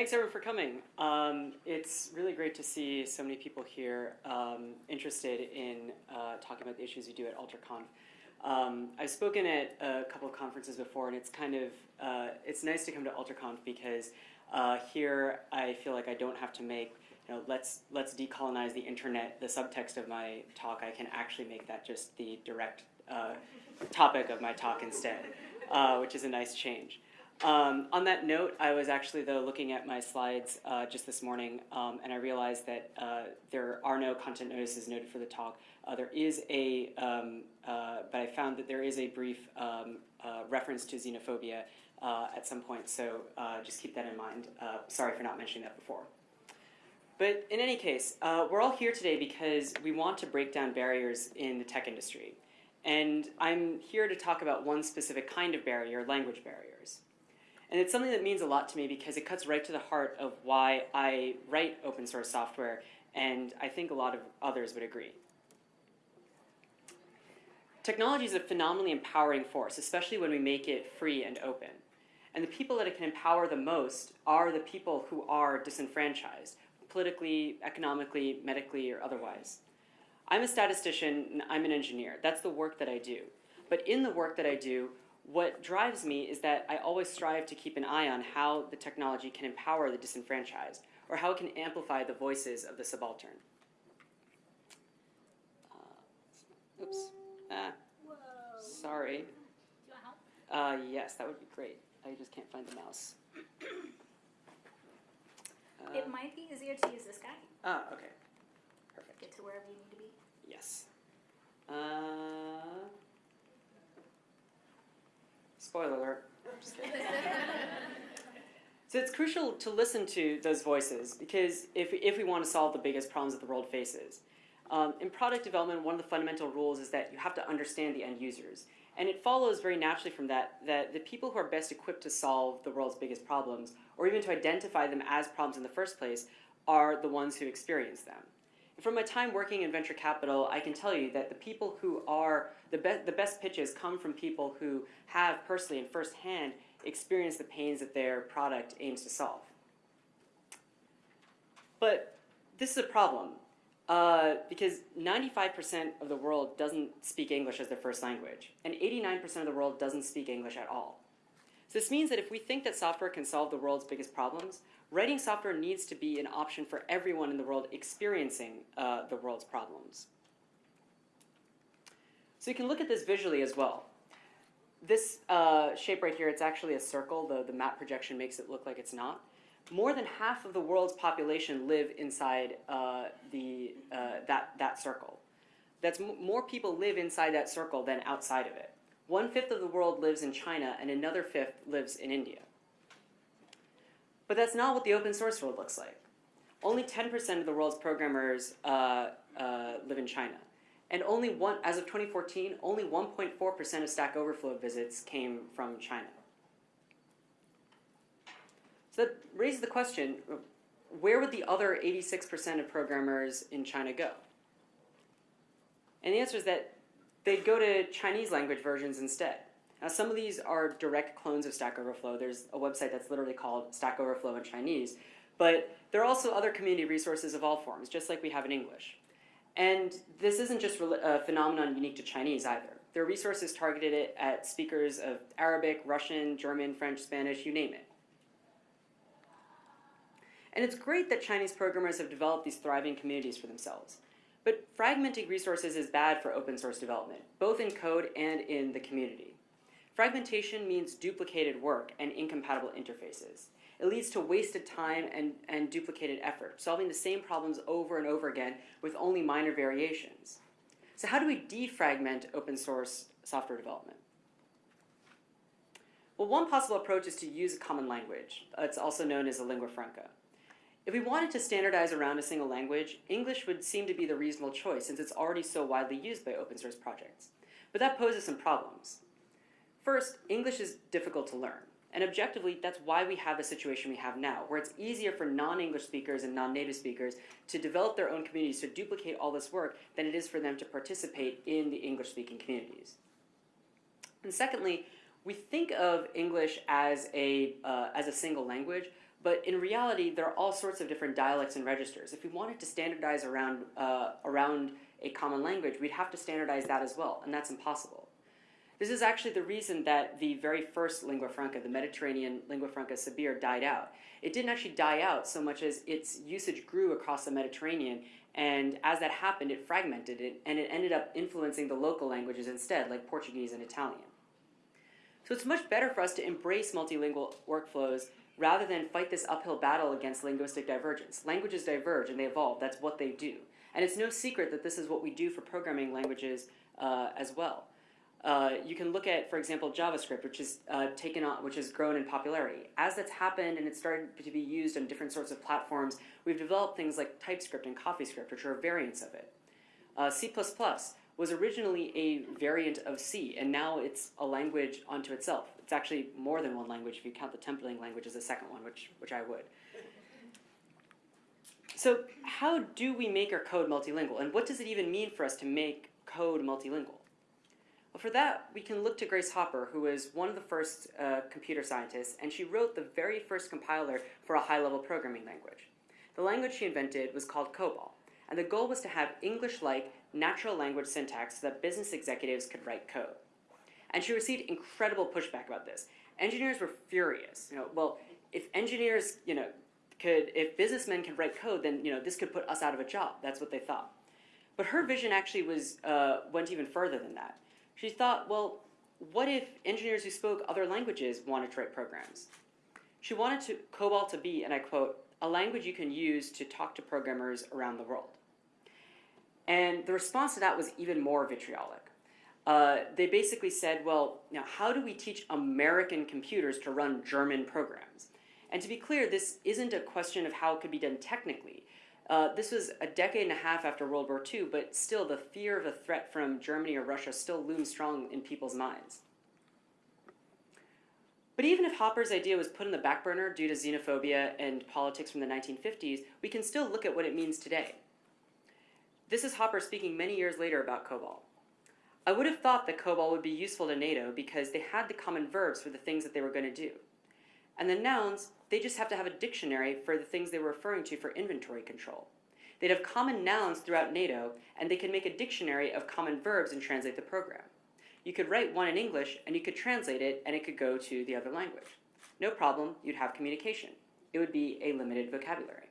Thanks everyone for coming. Um, it's really great to see so many people here um, interested in uh, talking about the issues we do at AlterConf. Um, I've spoken at a couple of conferences before, and it's kind of uh, it's nice to come to AlterConf because uh, here I feel like I don't have to make you know let's let's decolonize the internet the subtext of my talk. I can actually make that just the direct uh, topic of my talk instead, uh, which is a nice change. Um, on that note, I was actually though looking at my slides uh, just this morning, um, and I realized that uh, there are no content notices noted for the talk. Uh, there is a, um, uh, but I found that there is a brief um, uh, reference to xenophobia uh, at some point, so just keep that in mind. sorry for not mentioning that before. But in any case, we're all here today because we want to break down barriers in the tech industry. And I'm here to talk about one specific kind of barrier, language barriers. And it's something that means a lot to me because it cuts right to the heart of why I write open source software, and I think a lot of others would agree. Technology is a phenomenally empowering force, especially when we make it free and open. And the people that it can empower the most are the people who are disenfranchised, politically, economically, medically, or otherwise. I'm a statistician, and I'm an engineer. That's the work that I do. But in the work that I do, what drives me is that I always strive to keep an eye on how the technology can empower the disenfranchised, or how it can amplify the voices of the subaltern. Uh, oops. Ah, sorry. Do you want help? Uh, yes, that would be great. I just can't find the mouse. Uh, it might be easier to use this guy. Ah, okay. Perfect. Get to wherever you need to be. Yes. Uh, Spoiler alert. Just kidding. So it's crucial to listen to those voices because if, if we want to solve the biggest problems that the world faces. Um, in product development, one of the fundamental rules is that you have to understand the end users. And it follows very naturally from that that the people who are best equipped to solve the world's biggest problems, or even to identify them as problems in the first place, are the ones who experience them. From my time working in venture capital, I can tell you that the people who are, the, be the best pitches come from people who have personally and firsthand experienced the pains that their product aims to solve. But this is a problem uh, because 95% of the world doesn't speak English as their first language, and 89% of the world doesn't speak English at all. So this means that if we think that software can solve the world's biggest problems, writing software needs to be an option for everyone in the world experiencing uh, the world's problems. So you can look at this visually as well. This uh, shape right here, it's actually a circle. though the map projection makes it look like it's not. More than half of the world's population live inside uh, the, uh, that, that circle. That's more people live inside that circle than outside of it. One-fifth of the world lives in China, and another fifth lives in India. But that's not what the open source world looks like. Only 10% of the world's programmers uh, uh, live in China. And only one, as of 2014, only 1.4% of Stack Overflow visits came from China. So that raises the question, where would the other 86% of programmers in China go? And the answer is that they'd go to Chinese language versions instead. Now, some of these are direct clones of Stack Overflow. There's a website that's literally called Stack Overflow in Chinese. But there are also other community resources of all forms, just like we have in English. And this isn't just a phenomenon unique to Chinese either. There are resources targeted it at speakers of Arabic, Russian, German, French, Spanish, you name it. And it's great that Chinese programmers have developed these thriving communities for themselves. But fragmenting resources is bad for open source development, both in code and in the community. Fragmentation means duplicated work and incompatible interfaces. It leads to wasted time and, and duplicated effort, solving the same problems over and over again with only minor variations. So how do we defragment open source software development? Well, one possible approach is to use a common language. It's also known as a lingua franca. If we wanted to standardize around a single language, English would seem to be the reasonable choice since it's already so widely used by open source projects. But that poses some problems. First, English is difficult to learn. And objectively, that's why we have the situation we have now, where it's easier for non-English speakers and non-native speakers to develop their own communities to duplicate all this work than it is for them to participate in the English-speaking communities. And secondly, we think of English as a, uh, as a single language, But in reality, there are all sorts of different dialects and registers. If we wanted to standardize around, uh, around a common language, we'd have to standardize that as well, and that's impossible. This is actually the reason that the very first lingua franca, the Mediterranean lingua franca Sabir, died out. It didn't actually die out so much as its usage grew across the Mediterranean, and as that happened, it fragmented it, and it ended up influencing the local languages instead, like Portuguese and Italian. So it's much better for us to embrace multilingual workflows rather than fight this uphill battle against linguistic divergence. Languages diverge and they evolve, that's what they do. And it's no secret that this is what we do for programming languages uh, as well. Uh, you can look at, for example, JavaScript, which is uh, taken on, which has grown in popularity. As that's happened and it's started to be used on different sorts of platforms, we've developed things like TypeScript and CoffeeScript, which are variants of it. Uh, C++ was originally a variant of C, and now it's a language unto itself. It's actually more than one language if you count the templating language as a second one, which, which I would. So how do we make our code multilingual, and what does it even mean for us to make code multilingual? Well, for that, we can look to Grace Hopper, who was one of the first uh, computer scientists, and she wrote the very first compiler for a high-level programming language. The language she invented was called COBOL, and the goal was to have English-like natural language syntax so that business executives could write code. And she received incredible pushback about this. Engineers were furious. You know, well, if engineers, you know, could, if businessmen could write code, then you know this could put us out of a job. That's what they thought. But her vision actually was uh, went even further than that. She thought, well, what if engineers who spoke other languages wanted to write programs? She wanted to, COBOL to be, and I quote, a language you can use to talk to programmers around the world. And the response to that was even more vitriolic. Uh, they basically said, well, now how do we teach American computers to run German programs? And to be clear, this isn't a question of how it could be done technically. Uh, this was a decade and a half after World War II, but still the fear of a threat from Germany or Russia still looms strong in people's minds. But even if Hopper's idea was put on the back burner due to xenophobia and politics from the 1950s, we can still look at what it means today. This is Hopper speaking many years later about COBOL. I would have thought that COBOL would be useful to NATO because they had the common verbs for the things that they were going to do. And the nouns, they just have to have a dictionary for the things they were referring to for inventory control. They'd have common nouns throughout NATO, and they could make a dictionary of common verbs and translate the program. You could write one in English, and you could translate it, and it could go to the other language. No problem, you'd have communication. It would be a limited vocabulary.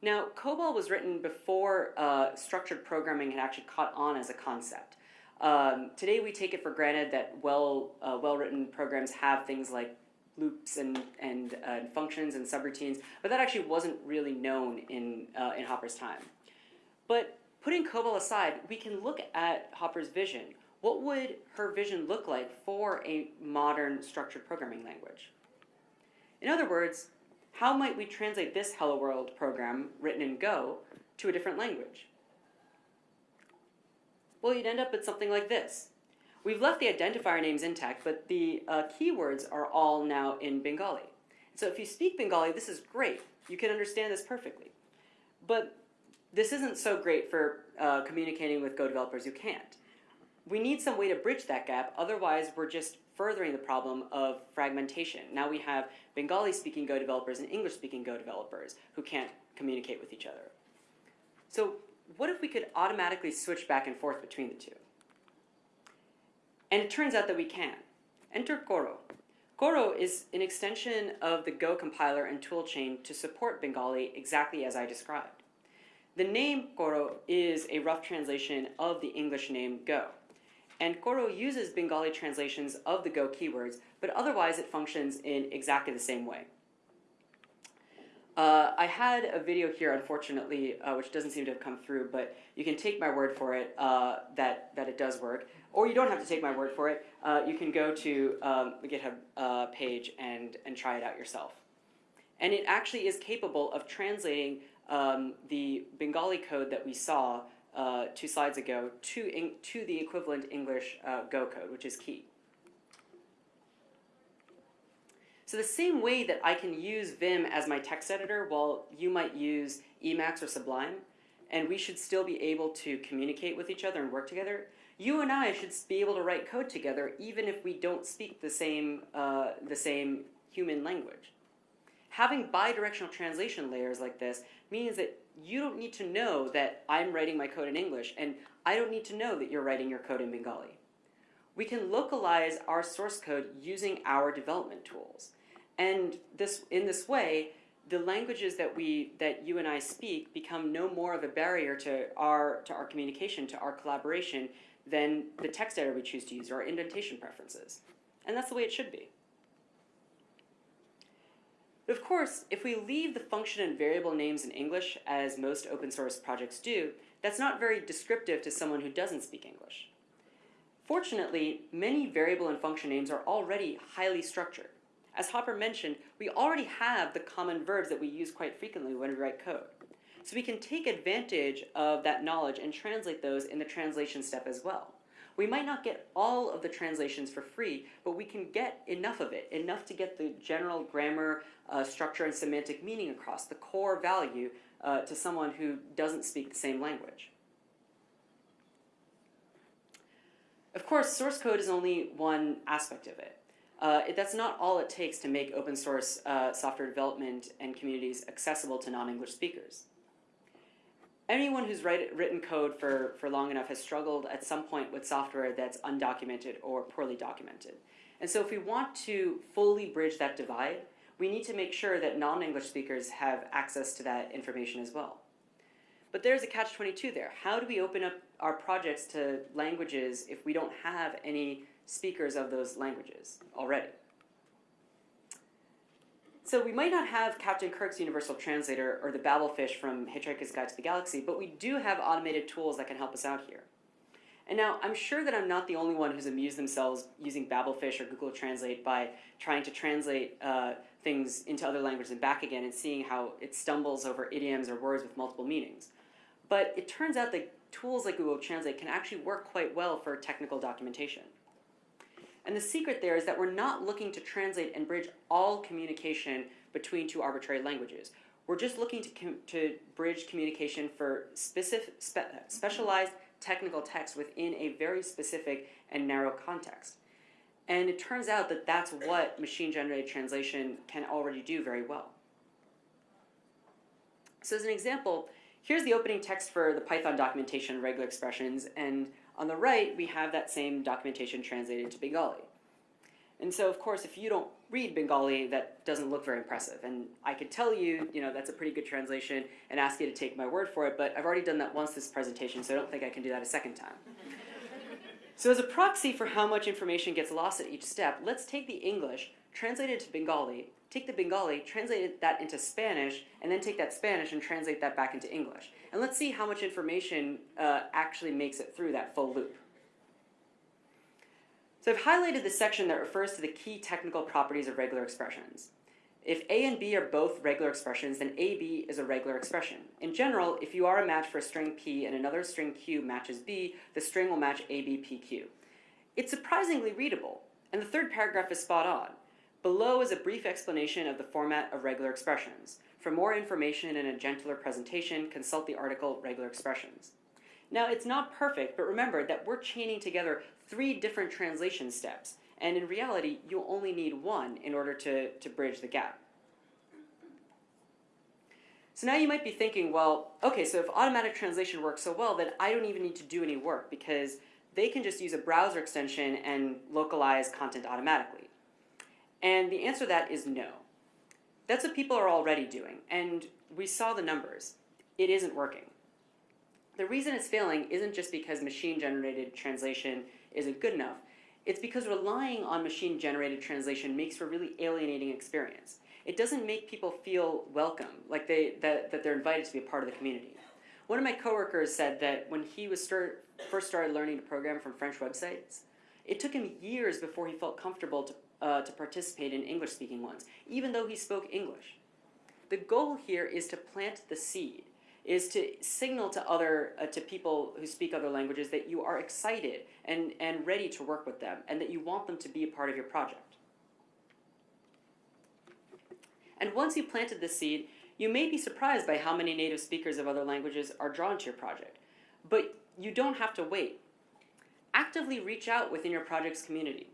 Now, COBOL was written before uh, structured programming had actually caught on as a concept. Um, today we take it for granted that well, uh, well-written programs have things like loops and, and uh, functions and subroutines, but that actually wasn't really known in, uh, in Hopper's time. But putting COBOL aside, we can look at Hopper's vision. What would her vision look like for a modern structured programming language? In other words, how might we translate this Hello World program written in Go to a different language? Well, you'd end up with something like this. We've left the identifier names intact, but the uh, keywords are all now in Bengali. So if you speak Bengali, this is great. You can understand this perfectly. But this isn't so great for uh, communicating with Go developers who can't. We need some way to bridge that gap, otherwise we're just furthering the problem of fragmentation. Now we have Bengali-speaking Go developers and English-speaking Go developers who can't communicate with each other. So what if we could automatically switch back and forth between the two? And it turns out that we can. Enter Koro. Koro is an extension of the Go compiler and toolchain to support Bengali exactly as I described. The name Koro is a rough translation of the English name Go. And Koro uses Bengali translations of the Go keywords, but otherwise it functions in exactly the same way. Uh, I had a video here, unfortunately, uh, which doesn't seem to have come through, but you can take my word for it uh, that, that it does work. Or you don't have to take my word for it. Uh, you can go to um, the GitHub uh, page and, and try it out yourself. And it actually is capable of translating um, the Bengali code that we saw uh, two slides ago to, to the equivalent English Go code, which is key. So the same way that I can use Vim as my text editor while you might use Emacs or Sublime, and we should still be able to communicate with each other and work together, you and I should be able to write code together even if we don't speak the same, uh, the same human language. Having bidirectional translation layers like this means that you don't need to know that I'm writing my code in English, and I don't need to know that you're writing your code in Bengali. We can localize our source code using our development tools. And this, in this way, the languages that we that you and I speak become no more of a barrier to our to our communication, to our collaboration, than the text editor we choose to use or our indentation preferences. And that's the way it should be. But of course, if we leave the function and variable names in English, as most open source projects do, that's not very descriptive to someone who doesn't speak English. Fortunately, many variable and function names are already highly structured. As Hopper mentioned, we already have the common verbs that we use quite frequently when we write code. So we can take advantage of that knowledge and translate those in the translation step as well. We might not get all of the translations for free, but we can get enough of it, enough to get the general grammar, uh, structure, and semantic meaning across, the core value uh, to someone who doesn't speak the same language. Of course, source code is only one aspect of it. Uh, it, that's not all it takes to make open source uh, software development and communities accessible to non-English speakers. Anyone who's write, written code for, for long enough has struggled at some point with software that's undocumented or poorly documented. And so if we want to fully bridge that divide, we need to make sure that non-English speakers have access to that information as well. But there's a catch-22 there. How do we open up our projects to languages if we don't have any speakers of those languages already? So we might not have Captain Kirk's Universal Translator or the Babelfish from Hitchhiker's Guide to the Galaxy, but we do have automated tools that can help us out here. And now, I'm sure that I'm not the only one who's amused themselves using Babelfish or Google Translate by trying to translate uh, things into other languages and back again and seeing how it stumbles over idioms or words with multiple meanings. But it turns out that tools like Google Translate can actually work quite well for technical documentation. And the secret there is that we're not looking to translate and bridge all communication between two arbitrary languages. We're just looking to, to bridge communication for specific, spe specialized technical text within a very specific and narrow context. And it turns out that that's what machine-generated translation can already do very well. So as an example, here's the opening text for the Python documentation regular expressions, and on the right, we have that same documentation translated to Bengali. And so, of course, if you don't read Bengali, that doesn't look very impressive. And I could tell you, you know, that's a pretty good translation and ask you to take my word for it, but I've already done that once this presentation, so I don't think I can do that a second time. so as a proxy for how much information gets lost at each step, let's take the English, translate it to Bengali, take the Bengali, translate that into Spanish, and then take that Spanish and translate that back into English. And let's see how much information uh, actually makes it through that full loop. So I've highlighted the section that refers to the key technical properties of regular expressions. If a and b are both regular expressions, then ab is a regular expression. In general, if you are a match for a string p and another string q matches b, the string will match abpq. It's surprisingly readable, and the third paragraph is spot on. Below is a brief explanation of the format of regular expressions. For more information and a gentler presentation, consult the article Regular Expressions. Now, it's not perfect, but remember that we're chaining together three different translation steps, and in reality, you only need one in order to, to bridge the gap. So now you might be thinking, well, okay, so if automatic translation works so well, then I don't even need to do any work because they can just use a browser extension and localize content automatically. And the answer to that is no. That's what people are already doing, and we saw the numbers. It isn't working. The reason it's failing isn't just because machine-generated translation isn't good enough. It's because relying on machine-generated translation makes for a really alienating experience. It doesn't make people feel welcome, like they, that, that they're invited to be a part of the community. One of my coworkers said that when he was start, first started learning to program from French websites, it took him years before he felt comfortable to uh, to participate in English-speaking ones, even though he spoke English. The goal here is to plant the seed, is to signal to other uh, to people who speak other languages that you are excited and, and ready to work with them, and that you want them to be a part of your project. And once you planted the seed, you may be surprised by how many native speakers of other languages are drawn to your project. But you don't have to wait. Actively reach out within your project's community.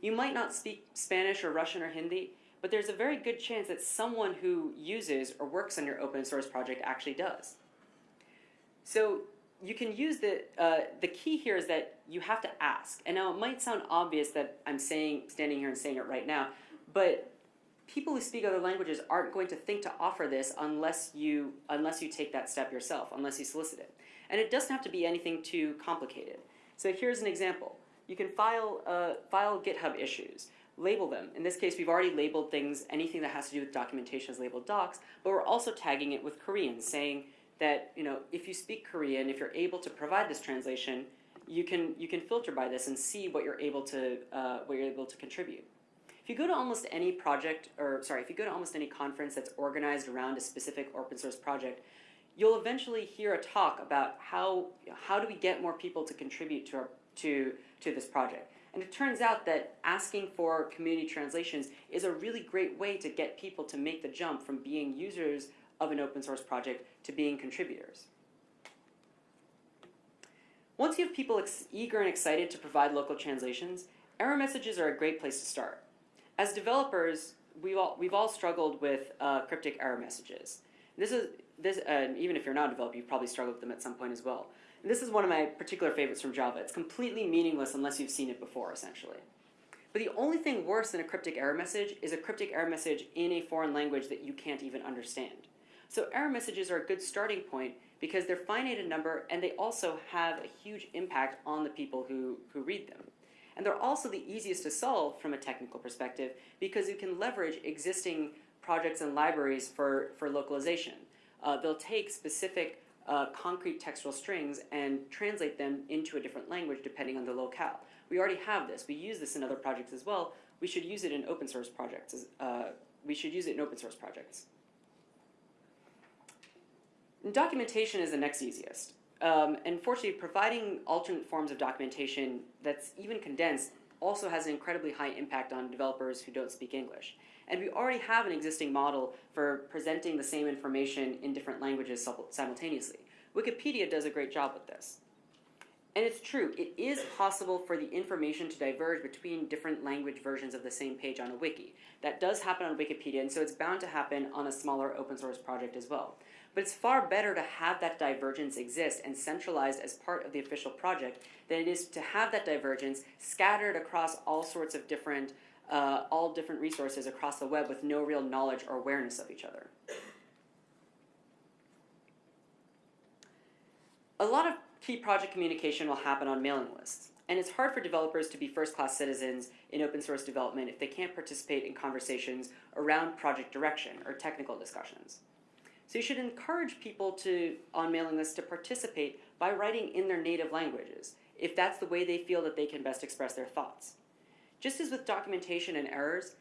You might not speak Spanish or Russian or Hindi, but there's a very good chance that someone who uses or works on your open source project actually does. So you can use the uh, the key here is that you have to ask. And now it might sound obvious that I'm saying standing here and saying it right now, but people who speak other languages aren't going to think to offer this unless you unless you take that step yourself, unless you solicit it. And it doesn't have to be anything too complicated. So here's an example. You can file uh, file GitHub issues label them. In this case, we've already labeled things, anything that has to do with documentation is labeled docs, but we're also tagging it with Korean, saying that, you know, if you speak Korean, if you're able to provide this translation, you can, you can filter by this and see what you're able to, uh, what you're able to contribute. If you go to almost any project, or sorry, if you go to almost any conference that's organized around a specific open source project, you'll eventually hear a talk about how, how do we get more people to contribute to, our, to, to this project. And it turns out that asking for community translations is a really great way to get people to make the jump from being users of an open source project to being contributors. Once you have people eager and excited to provide local translations, error messages are a great place to start. As developers, we've all, we've all struggled with uh, cryptic error messages. This is, this, uh, even if you're not a developer, you've probably struggled with them at some point as well. And this is one of my particular favorites from Java. It's completely meaningless unless you've seen it before, essentially. But the only thing worse than a cryptic error message is a cryptic error message in a foreign language that you can't even understand. So error messages are a good starting point because they're finite in number and they also have a huge impact on the people who, who read them. And they're also the easiest to solve from a technical perspective because you can leverage existing projects and libraries for, for localization. Uh, they'll take specific uh, concrete textual strings and translate them into a different language depending on the locale. We already have this. We use this in other projects as well. We should use it in open source projects. Uh, we should use it in open source projects. And documentation is the next easiest. Um, and fortunately, providing alternate forms of documentation that's even condensed also has an incredibly high impact on developers who don't speak English. And we already have an existing model for presenting the same information in different languages simultaneously. Wikipedia does a great job with this. And it's true, it is possible for the information to diverge between different language versions of the same page on a wiki. That does happen on Wikipedia, and so it's bound to happen on a smaller open source project as well. But it's far better to have that divergence exist and centralized as part of the official project than it is to have that divergence scattered across all sorts of different uh, all different resources across the web with no real knowledge or awareness of each other. A lot of key project communication will happen on mailing lists, and it's hard for developers to be first-class citizens in open source development if they can't participate in conversations around project direction or technical discussions. So you should encourage people to, on mailing lists to participate by writing in their native languages, if that's the way they feel that they can best express their thoughts. Just as with documentation and errors,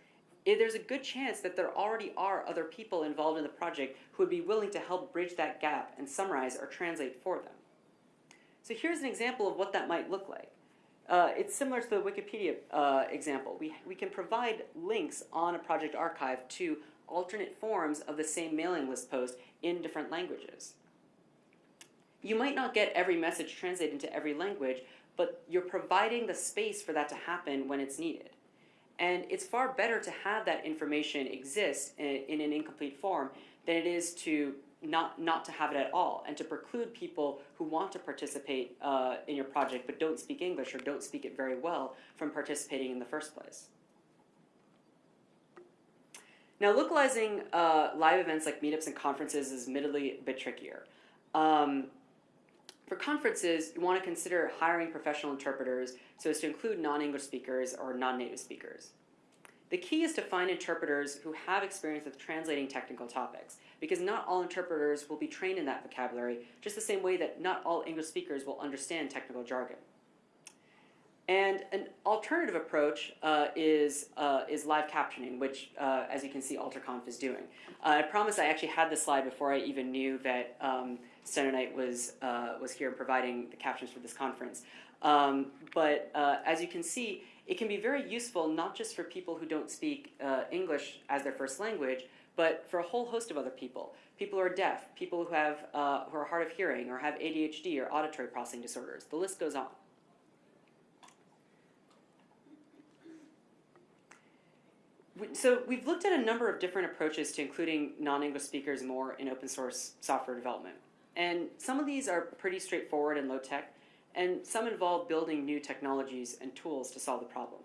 eh, there's a good chance that there already are other people involved in the project who would be willing to help bridge that gap and summarize or translate for them. So here's an example of what that might look like. Uh, it's similar to the Wikipedia uh, example. We, we can provide links on a project archive to alternate forms of the same mailing list post in different languages. You might not get every message translated into every language, but you're providing the space for that to happen when it's needed. And it's far better to have that information exist in, in an incomplete form than it is to not, not to have it at all and to preclude people who want to participate uh, in your project but don't speak English or don't speak it very well from participating in the first place. Now, localizing uh, live events like meetups and conferences is admittedly a bit trickier. Um, for conferences, you want to consider hiring professional interpreters so as to include non-English speakers or non-native speakers. The key is to find interpreters who have experience with translating technical topics, because not all interpreters will be trained in that vocabulary, just the same way that not all English speakers will understand technical jargon. And an alternative approach uh, is, uh, is live captioning, which, uh, as you can see, AlterConf is doing. Uh, I promise I actually had this slide before I even knew that um, Steno was, uh, was here providing the captions for this conference. Um, but uh, as you can see, it can be very useful not just for people who don't speak uh, English as their first language, but for a whole host of other people. People who are deaf, people who, have, uh, who are hard of hearing or have ADHD or auditory processing disorders. The list goes on. so we've looked at a number of different approaches to including non-English speakers more in open source software development. And some of these are pretty straightforward and low tech, and some involve building new technologies and tools to solve the problem.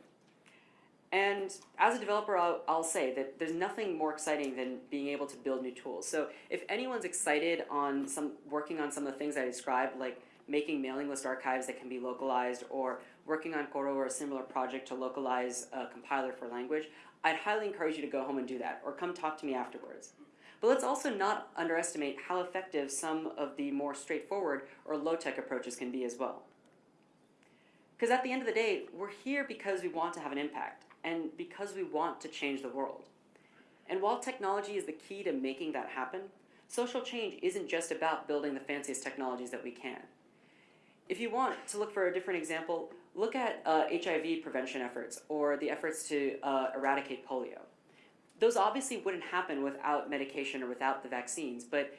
And as a developer, I'll, I'll say that there's nothing more exciting than being able to build new tools. So if anyone's excited on some working on some of the things I described, like making mailing list archives that can be localized, or working on Koro or a similar project to localize a compiler for language, I'd highly encourage you to go home and do that, or come talk to me afterwards. But let's also not underestimate how effective some of the more straightforward or low-tech approaches can be as well. Because at the end of the day, we're here because we want to have an impact and because we want to change the world. And while technology is the key to making that happen, social change isn't just about building the fanciest technologies that we can. If you want to look for a different example, look at uh, HIV prevention efforts or the efforts to uh, eradicate polio. Those obviously wouldn't happen without medication or without the vaccines, but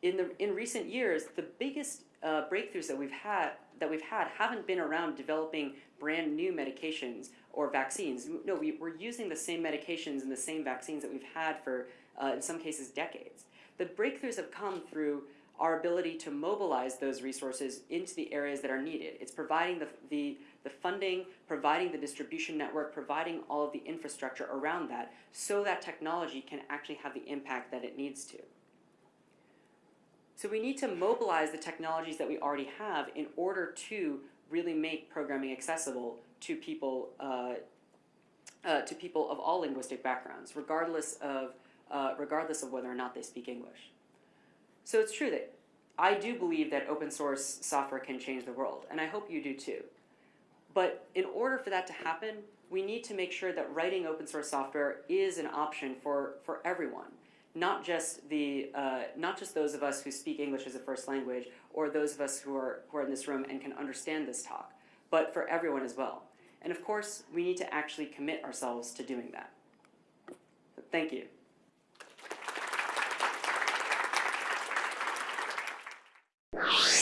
in the in recent years, the biggest uh, breakthroughs that we've had that we've had haven't been around developing brand new medications or vaccines. No, we, we're using the same medications and the same vaccines that we've had for, uh, in some cases, decades. The breakthroughs have come through our ability to mobilize those resources into the areas that are needed. It's providing the, the, the funding, providing the distribution network, providing all of the infrastructure around that so that technology can actually have the impact that it needs to. So we need to mobilize the technologies that we already have in order to really make programming accessible to people, uh, uh, to people of all linguistic backgrounds, regardless of, uh, regardless of whether or not they speak English. So it's true that I do believe that open source software can change the world, and I hope you do too. But in order for that to happen, we need to make sure that writing open source software is an option for, for everyone, not just the uh, not just those of us who speak English as a first language, or those of us who are who are in this room and can understand this talk, but for everyone as well. And of course, we need to actually commit ourselves to doing that. Thank you. you.